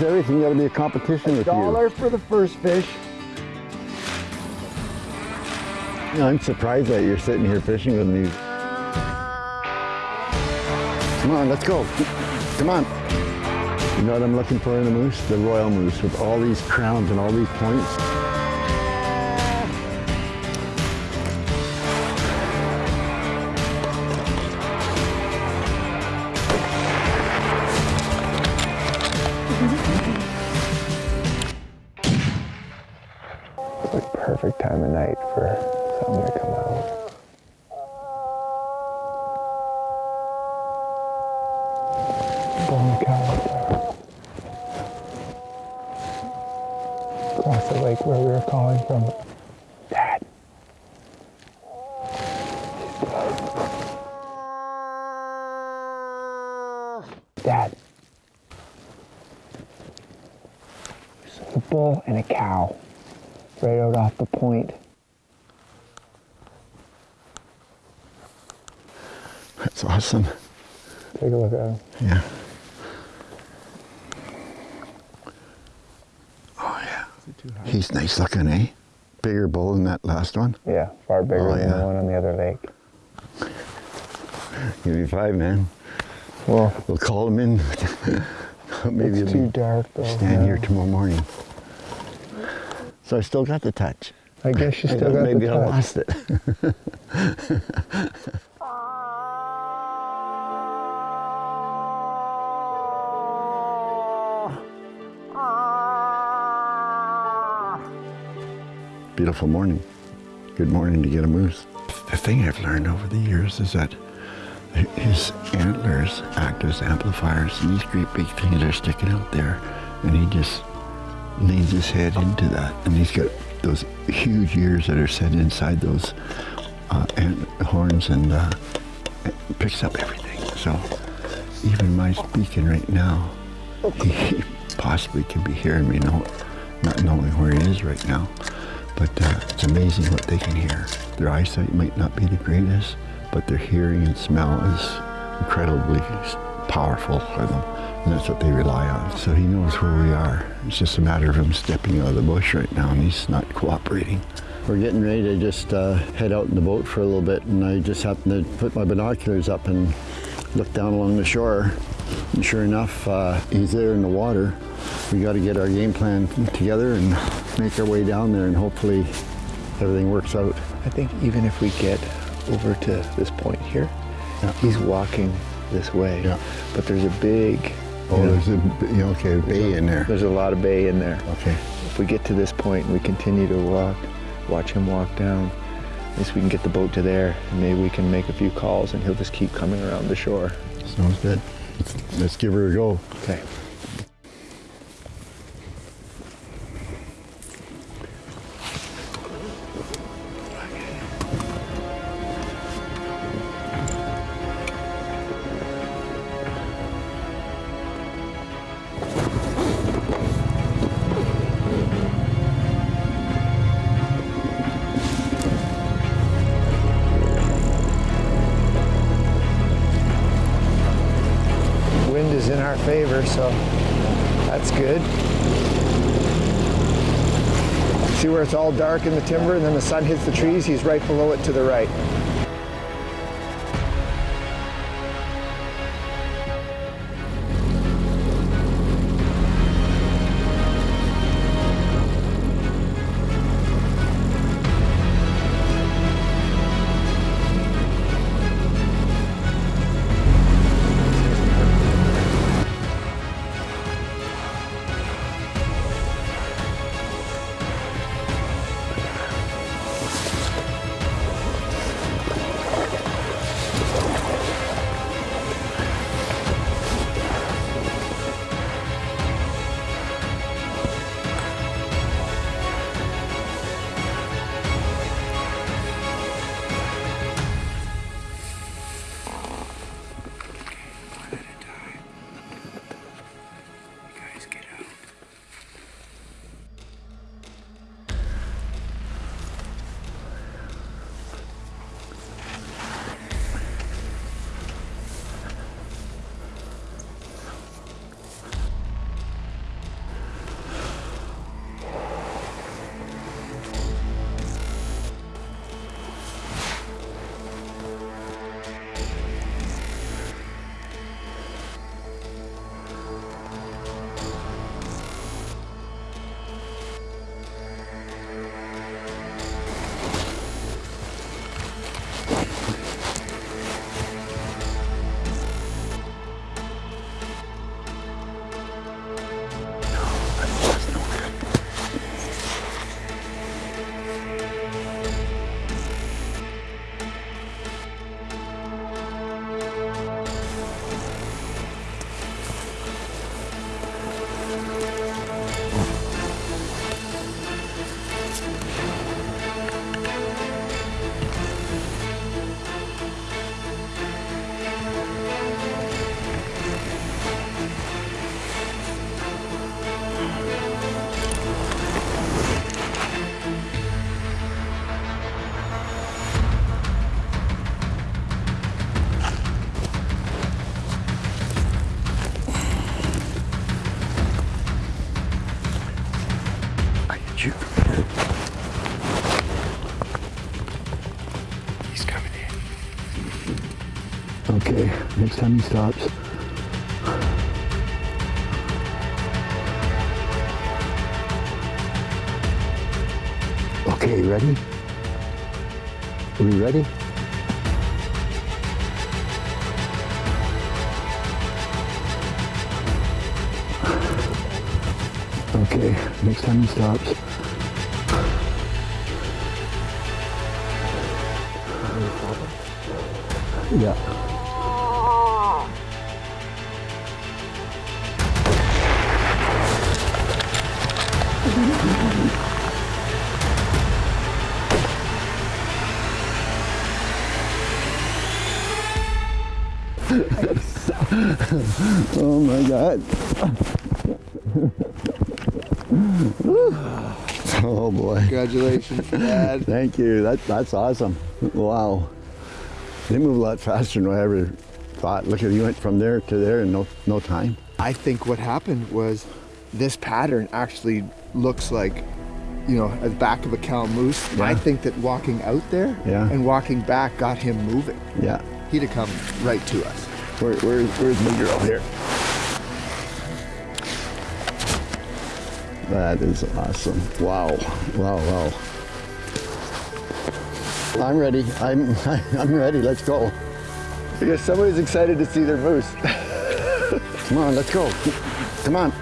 catch everything. You gotta be a competition with Dollar for the first fish. I'm surprised that you're sitting here fishing with me. Come on, let's go. Come on. You know what I'm looking for in a moose? The royal moose with all these crowns and all these points. Dad. There's a bull and a cow right out off the point. That's awesome. Take a look at him. Yeah. Oh yeah. He's nice looking, eh? Bigger bull than that last one. Yeah, far bigger Oh, than yeah. the one on the other lake. Give me five, man. Well, We'll call them in. Maybe it's he'll too dark though. stand now. here tomorrow morning. So I still got the touch. I guess you still thought got maybe the I lost it. Beautiful morning. Good morning to get a moose. The thing I've learned over the years is that his antlers act as amplifiers and these great big things are sticking out there and he just leans his head into that and he's got those huge ears that are set inside those uh, ant horns and uh, picks up everything. So even my speaking right now he possibly can be hearing me no, not knowing where he is right now. But uh, it's amazing what they can hear. Their eyesight might not be the greatest but their hearing and smell is incredibly powerful for them and that's what they rely on. So he knows where we are. It's just a matter of him stepping out of the bush right now and he's not cooperating. We're getting ready to just uh, head out in the boat for a little bit and I just happened to put my binoculars up and look down along the shore. And sure enough, uh, he's there in the water. We got to get our game plan together and make our way down there and hopefully everything works out. I think even if we get over to this point here, Yeah. he's walking this way. Yeah. But there's a big, Oh, there's a you know, okay, bay in there. there's a lot of bay in there. Okay. If we get to this point and we continue to walk, watch him walk down, at least we can get the boat to there and maybe we can make a few calls and he'll just keep coming around the shore. Sounds good. Let's, let's give her a go. Okay. Our favor, so that's good. See where it's all dark in the timber and then the sun hits the trees? He's right below it to the right. Next time he stops. Okay, ready? Are we ready? Okay, next time he stops. Yeah. Oh my god. oh boy. Congratulations, Dad. Thank you. That, that's awesome. Wow. They move a lot faster than I ever thought. Look at you went from there to there in no, no time. I think what happened was this pattern actually looks like, you know, at the back of a cow moose. Yeah. I think that walking out there Yeah. and walking back got him moving. Yeah. He'd have come right to us. Where, where, where's the girl here? That is awesome. Wow. Wow, wow. I'm ready. I'm, I'm ready. Let's go. Because somebody's excited to see their moose. Come on, let's go. Come on.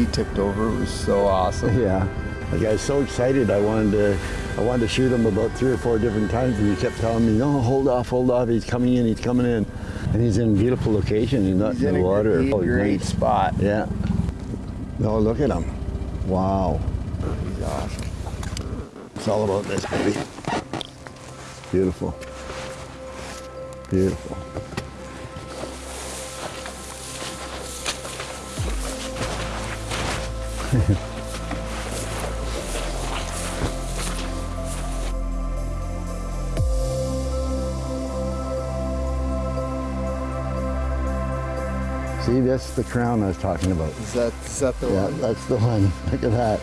He tipped over It was so awesome. Yeah. Like I was so excited. I wanted to, I wanted to shoot him about three or four different times, and he kept telling me, "No, hold off, hold off. He's coming in. He's coming in." And he's in a beautiful location. He's not He's in in the a water. great, Oh, great spot. Yeah. No, look at him. Wow. He's awesome. It's all about this, baby. Beautiful. Beautiful. See, that's the crown I was talking about. Is that, is that the Yeah, one? Yeah, that's the one. Look at that.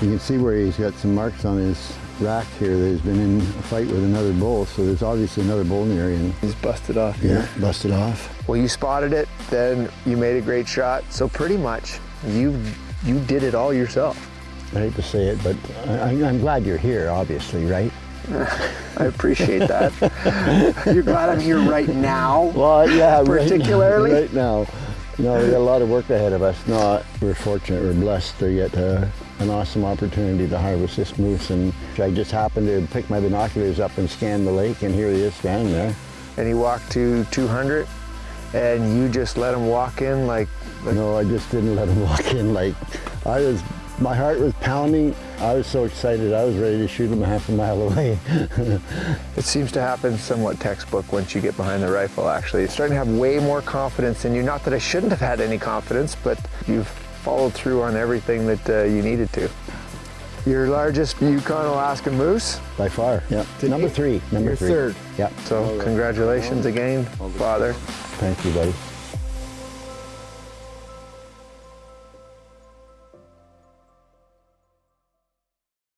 You can see where he's got some marks on his rack here that he's been in a fight with another bull, so there's obviously another bull in the area. And, He's busted off yeah, here. busted off. Well, you spotted it, then you made a great shot. So pretty much, you you did it all yourself. I hate to say it, but I, I'm glad you're here, obviously, right? I appreciate that. You're glad I'm here right now. Well, yeah, right- Particularly? right, now. No, we got a lot of work ahead of us. No, we're fortunate, we're blessed to get uh, an awesome opportunity to harvest this moose. And I just happened to pick my binoculars up and scan the lake, and here he is standing there. And he walked to 200, and you just let him walk in like, like No, I just didn't let him walk in. Like, I was, my heart was pounding. I was so excited. I was ready to shoot him half a mile away. It seems to happen somewhat textbook once you get behind the rifle, actually. You're starting to have way more confidence in you. Not that I shouldn't have had any confidence, but you've followed through on everything that uh, you needed to. Your largest Yukon Alaskan moose, By far. Yeah. Number three. Number You're three. third. Yeah. so congratulations again, Father. Thank you, buddy.